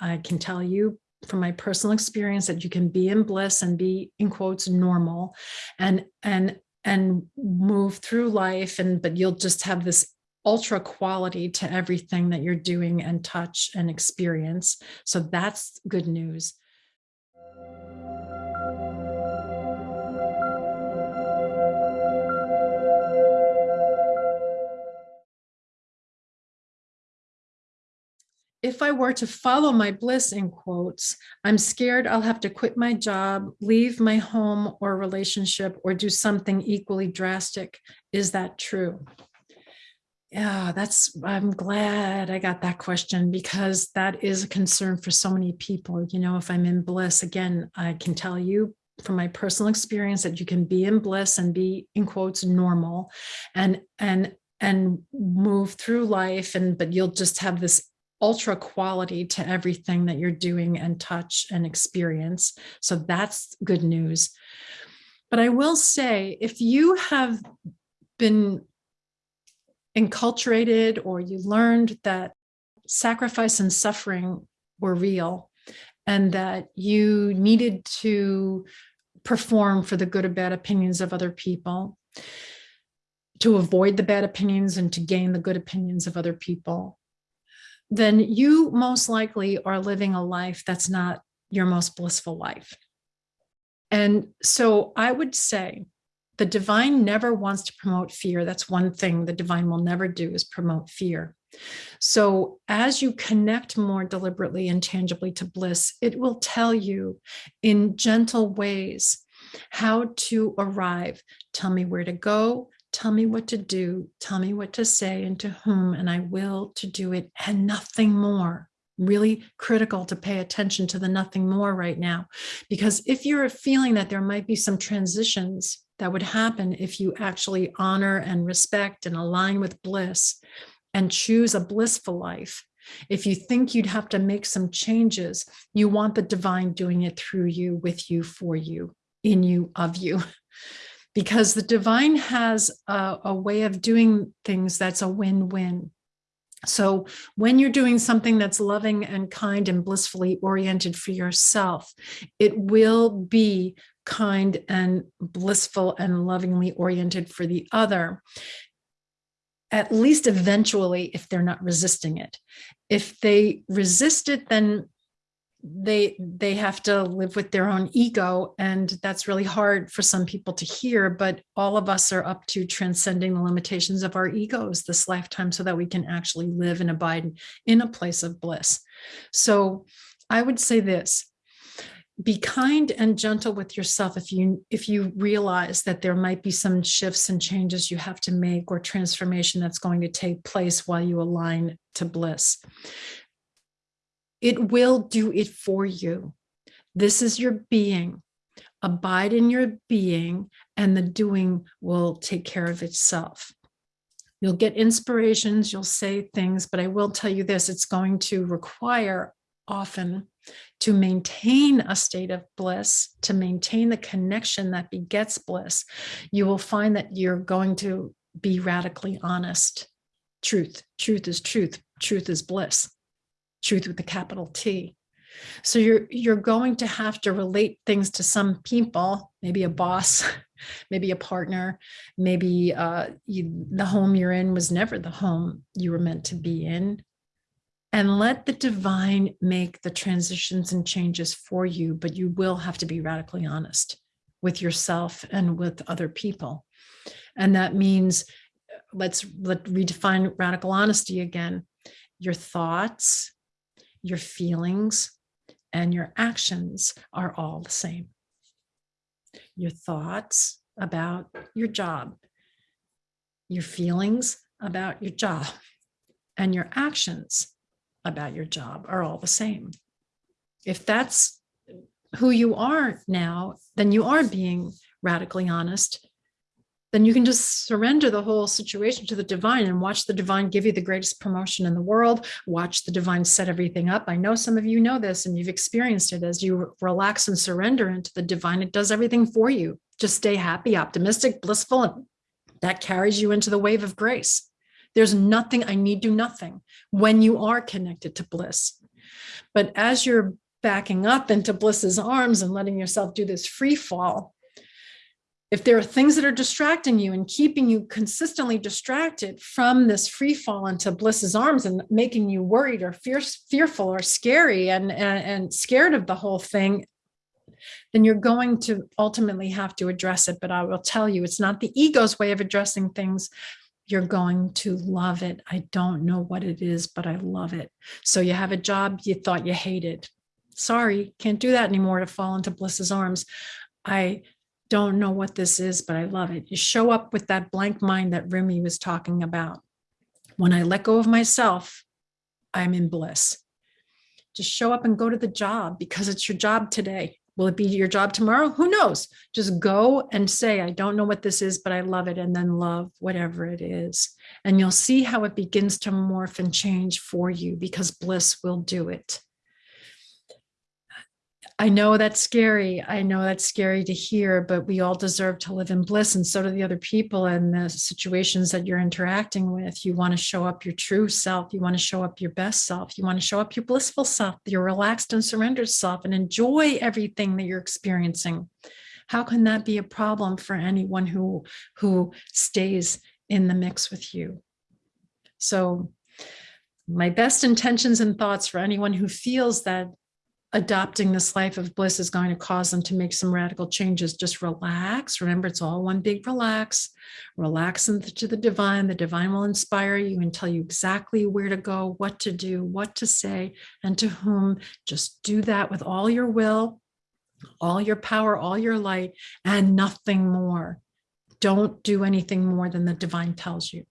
I can tell you from my personal experience that you can be in bliss and be in quotes normal and and and move through life and but you'll just have this ultra quality to everything that you're doing and touch and experience. So that's good news if I were to follow my bliss in quotes, I'm scared I'll have to quit my job, leave my home or relationship, or do something equally drastic. Is that true? Yeah, that's, I'm glad I got that question because that is a concern for so many people. You know, if I'm in bliss, again, I can tell you from my personal experience that you can be in bliss and be in quotes normal and and and move through life and but you'll just have this ultra quality to everything that you're doing and touch and experience. So that's good news. But I will say, if you have been enculturated or you learned that sacrifice and suffering were real and that you needed to perform for the good or bad opinions of other people, to avoid the bad opinions and to gain the good opinions of other people, then you most likely are living a life that's not your most blissful life. And so I would say the divine never wants to promote fear. That's one thing the divine will never do is promote fear. So as you connect more deliberately and tangibly to bliss, it will tell you in gentle ways how to arrive. Tell me where to go, tell me what to do, tell me what to say and to whom, and I will to do it and nothing more. Really critical to pay attention to the nothing more right now. Because if you're feeling that there might be some transitions that would happen if you actually honor and respect and align with bliss and choose a blissful life, if you think you'd have to make some changes, you want the divine doing it through you, with you, for you, in you, of you. Because the divine has a, a way of doing things that's a win-win. So when you're doing something that's loving and kind and blissfully oriented for yourself, it will be kind and blissful and lovingly oriented for the other, at least eventually if they're not resisting it. If they resist it, then they they have to live with their own ego and that's really hard for some people to hear but all of us are up to transcending the limitations of our egos this lifetime so that we can actually live and abide in a place of bliss. So i would say this be kind and gentle with yourself if you if you realize that there might be some shifts and changes you have to make or transformation that's going to take place while you align to bliss it will do it for you. This is your being. Abide in your being and the doing will take care of itself. You'll get inspirations, you'll say things, but I will tell you this, it's going to require often to maintain a state of bliss, to maintain the connection that begets bliss, you will find that you're going to be radically honest. Truth, truth is truth, truth is bliss truth with a capital T. So you're you're going to have to relate things to some people, maybe a boss, maybe a partner, maybe uh, you, the home you're in was never the home you were meant to be in. And let the divine make the transitions and changes for you, but you will have to be radically honest with yourself and with other people. And that means, let's let redefine radical honesty again. Your thoughts, your feelings and your actions are all the same. Your thoughts about your job, your feelings about your job, and your actions about your job are all the same. If that's who you are now, then you are being radically honest then you can just surrender the whole situation to the divine and watch the divine give you the greatest promotion in the world, watch the divine set everything up. I know some of you know this and you've experienced it as you relax and surrender into the divine, it does everything for you. Just stay happy, optimistic, blissful, and that carries you into the wave of grace. There's nothing, I need do nothing when you are connected to bliss. But as you're backing up into bliss's arms and letting yourself do this free fall, if there are things that are distracting you and keeping you consistently distracted from this free fall into bliss's arms and making you worried or fear, fearful or scary and, and, and scared of the whole thing, then you're going to ultimately have to address it. But I will tell you, it's not the ego's way of addressing things. You're going to love it. I don't know what it is, but I love it. So you have a job you thought you hated. Sorry, can't do that anymore to fall into Bliss's arms. I don't know what this is, but I love it. You show up with that blank mind that Rumi was talking about. When I let go of myself, I'm in bliss. Just show up and go to the job because it's your job today. Will it be your job tomorrow? Who knows? Just go and say, I don't know what this is, but I love it. And then love whatever it is. And you'll see how it begins to morph and change for you because bliss will do it. I know that's scary. I know that's scary to hear, but we all deserve to live in bliss and so do the other people and the situations that you're interacting with. You want to show up your true self. You want to show up your best self. You want to show up your blissful self, your relaxed and surrendered self and enjoy everything that you're experiencing. How can that be a problem for anyone who, who stays in the mix with you? So my best intentions and thoughts for anyone who feels that adopting this life of bliss is going to cause them to make some radical changes. Just relax. Remember, it's all one big relax. Relax into the divine. The divine will inspire you and tell you exactly where to go, what to do, what to say, and to whom. Just do that with all your will, all your power, all your light, and nothing more. Don't do anything more than the divine tells you.